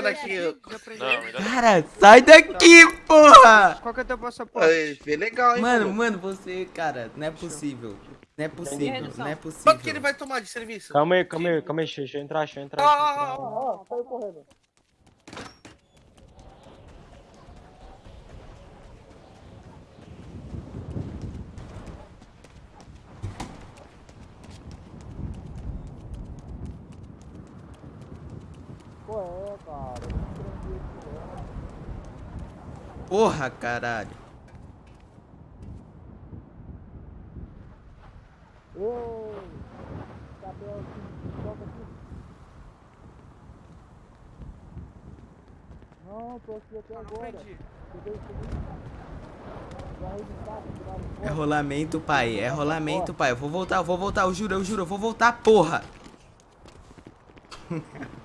daqui. Não. Cara, sai daqui, porra! Qual que é o teu passaporte? Vê legal, hein, Mano, pô. mano, você, cara, não é possível. Não é possível, não é possível. Quanto que ele vai tomar de serviço? Calma aí, calma aí, calma aí, deixa eu entrar, deixa eu entrar. Ah, ah, ah, Ó, saiu correndo. Pô, é, cara. eu não entendi isso, não. Porra, caralho. Ei! Cabelo aqui, toca aqui. Não, tô aqui até agora. Registraram, tiraram É foto. rolamento, pai, é rolamento, pai. Eu vou voltar, eu vou voltar, eu juro, eu juro, eu vou voltar, porra.